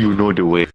you know the way.